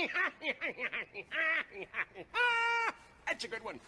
Ah, that's a good one.